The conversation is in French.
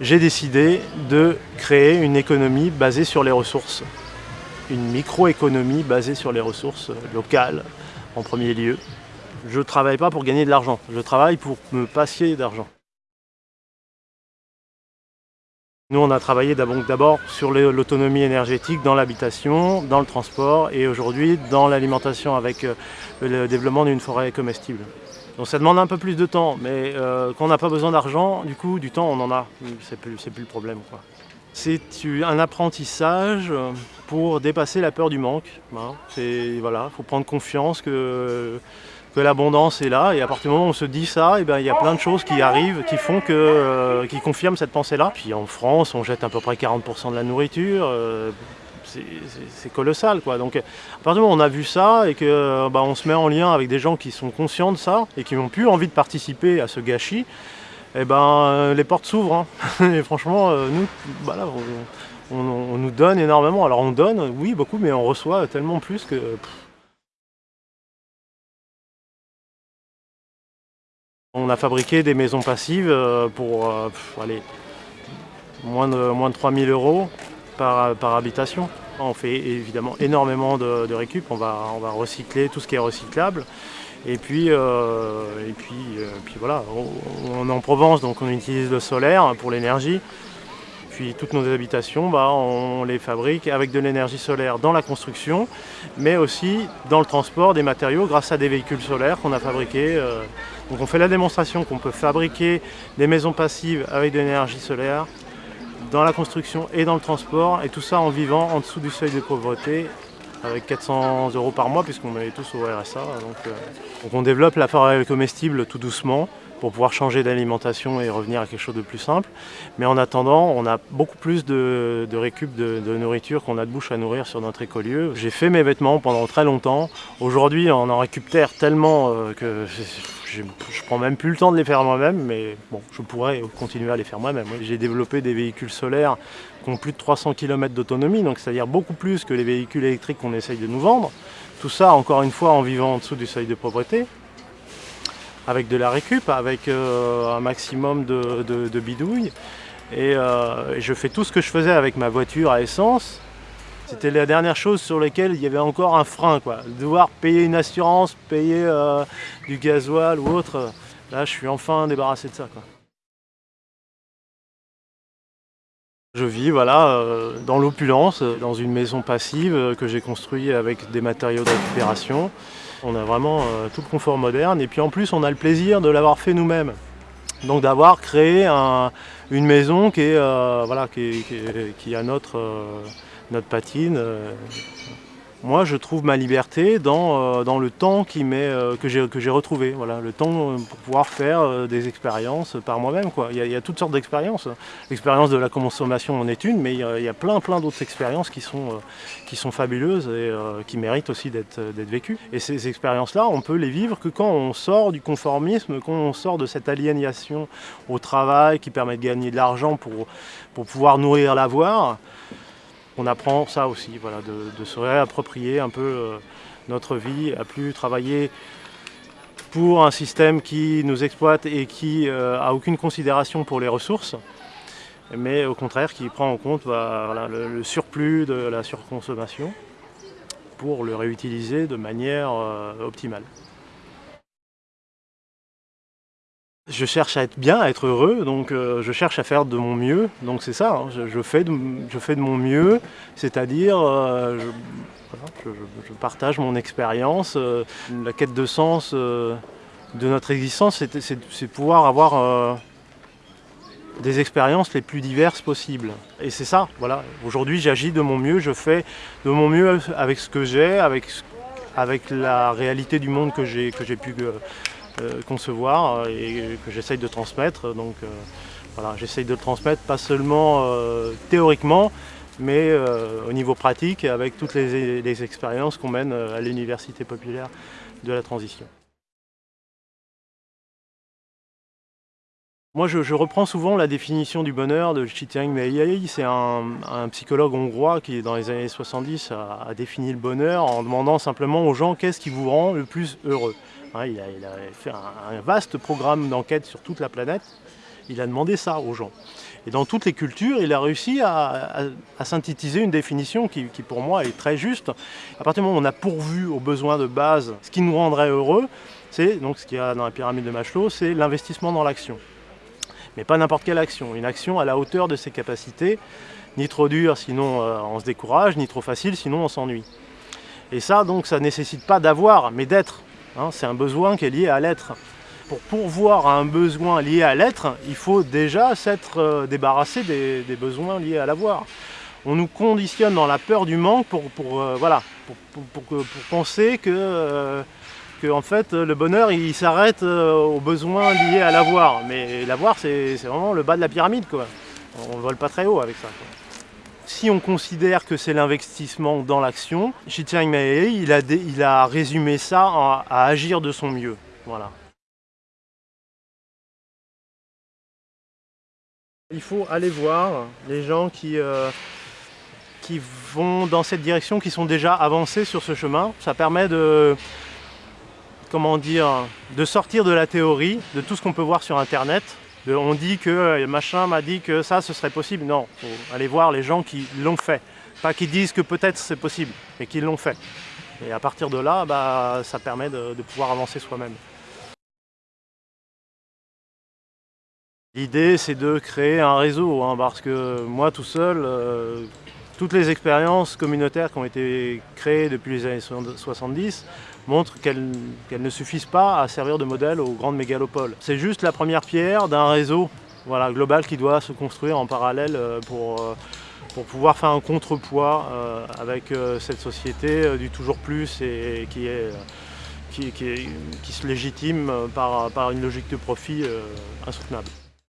J'ai décidé de créer une économie basée sur les ressources. Une microéconomie basée sur les ressources locales en premier lieu. Je ne travaille pas pour gagner de l'argent, je travaille pour me passer d'argent. Nous, on a travaillé d'abord sur l'autonomie énergétique dans l'habitation, dans le transport et aujourd'hui dans l'alimentation avec euh, le développement d'une forêt comestible. Donc ça demande un peu plus de temps, mais euh, quand on n'a pas besoin d'argent, du coup, du temps, on en a. C'est plus, le problème. C'est un apprentissage pour dépasser la peur du manque. Hein. Il voilà, faut prendre confiance que, l'abondance est là. Et à partir du moment où on se dit ça, eh ben, il y a plein de choses qui arrivent, qui font que, euh, qui confirment cette pensée-là. Puis en France, on jette à peu près 40% de la nourriture. Euh, c'est colossal quoi. Donc à partir du moment où on a vu ça et que bah, on se met en lien avec des gens qui sont conscients de ça et qui n'ont plus envie de participer à ce gâchis, eh ben euh, les portes s'ouvrent. Hein. Et franchement, euh, nous, bah on, nous donne énormément. Alors on donne, oui, beaucoup, mais on reçoit tellement plus que. On a fabriqué des maisons passives euh, pour aller moins de, moins de 3000 euros par, habitation. On fait évidemment énormément de, récup, on va, recycler tout ce qui est recyclable. Et puis, euh, euh, voilà, on, est en Provence, donc on utilise le solaire pour l'énergie. Puis toutes nos habitations, bah, on les fabrique avec de l'énergie solaire dans la construction, mais aussi dans le transport des matériaux grâce à des véhicules solaires qu'on a fabriqués. Euh. Donc on fait la démonstration qu'on peut fabriquer des maisons passives avec de l'énergie solaire dans la construction et dans le transport, et tout ça en vivant en dessous du seuil de pauvreté avec 400 euros par mois puisqu'on est tous au RSA. Donc, euh, donc on développe la forêt comestible tout doucement pour pouvoir changer d'alimentation et revenir à quelque chose de plus simple. Mais en attendant, on a beaucoup plus de, récup de, nourriture qu'on a de bouche à nourrir sur notre écolieu. J'ai fait mes vêtements pendant très longtemps. Aujourd'hui, on en récupère tellement euh, que je, ne prends même plus le temps de les faire moi-même, mais bon, je pourrais continuer à les faire moi-même. J'ai développé des véhicules solaires qui ont plus de 300 km d'autonomie, donc c'est-à-dire beaucoup plus que les véhicules électriques qu'on essaye de nous vendre. Tout ça, encore une fois, en vivant en dessous du seuil de pauvreté, avec de la récup, avec euh, un maximum de, bidouilles. Euh, et, je fais tout ce que je faisais avec ma voiture à essence. C'était la dernière chose sur laquelle il y avait encore un frein. Quoi. Devoir payer une assurance, payer euh, du gasoil ou autre. Là, je suis enfin débarrassé de ça. Quoi. Je vis voilà, dans l'opulence, dans une maison passive que j'ai construite avec des matériaux de récupération. On a vraiment euh, tout le confort moderne et puis en plus on a le plaisir de l'avoir fait nous-mêmes. Donc d'avoir créé une maison qui, euh, voilà, qui, a notre, euh, notre patine, moi, je trouve ma liberté dans, euh, dans le temps euh, que j'ai retrouvé. Voilà, le temps euh, pour pouvoir faire des expériences par moi-même. Il, il, y a toutes sortes d'expériences. L'expérience de la consommation en est une, mais il y a, plein plein d'autres expériences qui sont, qui sont fabuleuses et qui méritent aussi d'être vécues. Et ces expériences-là, on peut les vivre que quand on sort du conformisme, quand on sort de cette aliénation au travail qui permet de gagner de l'argent pour, pour pouvoir nourrir l'avoir on apprend ça aussi, voilà, de, se réapproprier un peu euh, notre vie, à plus travailler pour un système qui nous exploite et qui n'a euh, aucune considération pour les ressources, mais au contraire qui prend en compte bah, le, surplus de la surconsommation pour le réutiliser de manière euh, optimale. Je cherche à être bien, à être heureux, donc euh, je cherche à faire de mon mieux. Donc c'est ça, hein, je, fais de, mon mieux, c'est-à-dire euh, je, partage mon expérience. Euh, la quête de sens de notre existence, c'est pouvoir avoir des expériences les plus diverses possibles. Et c'est ça, voilà. Aujourd'hui j'agis de mon mieux, je fais de mon mieux avec ce que j'ai, avec, la réalité du monde que j'ai pu concevoir euh, et que j'essaye de transmettre. Donc euh, voilà, j'essaye de le transmettre pas seulement théoriquement, mais au niveau pratique avec toutes les, expériences qu'on mène à l'Université populaire de la transition. Moi, je, reprends souvent la définition du bonheur de Chitiang Meiyei. C'est un, psychologue hongrois qui, dans les années 70, a, a défini le bonheur en demandant simplement aux gens qu'est-ce qui vous rend le plus heureux? Il a, fait un, vaste programme d'enquête sur toute la planète. Il a demandé ça aux gens. Et dans toutes les cultures, il a réussi à, synthétiser une définition qui, pour moi est très juste. À partir du moment où on a pourvu aux besoins de base, ce qui nous rendrait heureux, c'est donc ce qu'il y a dans la pyramide de Maslow, c'est l'investissement dans l'action. Mais pas n'importe quelle action, une action à la hauteur de ses capacités, ni trop dure sinon euh, on se décourage, ni trop facile sinon on s'ennuie. Et ça donc ça ne nécessite pas d'avoir, mais d'être. Hein. c'est un besoin qui est lié à l'être. Pour pourvoir à un besoin lié à l'être, il faut déjà s'être euh, débarrassé des, besoins liés à l'avoir. On nous conditionne dans la peur du manque pour, euh, voilà, pour, penser que, euh, que, en fait, le bonheur il s'arrête aux besoins liés à l'avoir. Mais l'avoir c'est vraiment le bas de la pyramide. Quoi. On ne vole pas très haut avec ça. Si on considère que c'est l'investissement dans l'action, Xi Jinping il a, il a résumé ça à agir de son mieux. Voilà. Il faut aller voir les gens qui, euh, qui vont dans cette direction, qui sont déjà avancés sur ce chemin. Ça permet de sortir de la théorie, de tout ce qu'on peut voir sur Internet. On dit que euh, machin m'a dit que ça, ce serait possible. Non, il faut aller voir les gens qui l'ont fait. Pas qui disent que peut-être c'est possible, mais qui l'ont fait. Et à partir de là, bah, ça permet de pouvoir avancer soi-même. L'idée c'est de créer un réseau, hein, parce que moi tout seul, euh, toutes les expériences communautaires qui ont été créées depuis les années 70 montrent qu'elles ne suffisent pas à servir de modèle aux grandes mégalopoles. C'est juste la première pierre d'un réseau global qui doit se construire en parallèle euh, pour, euh, pour pouvoir faire un contrepoids avec cette société du toujours plus et qui se légitime par une logique de profit insoutenable.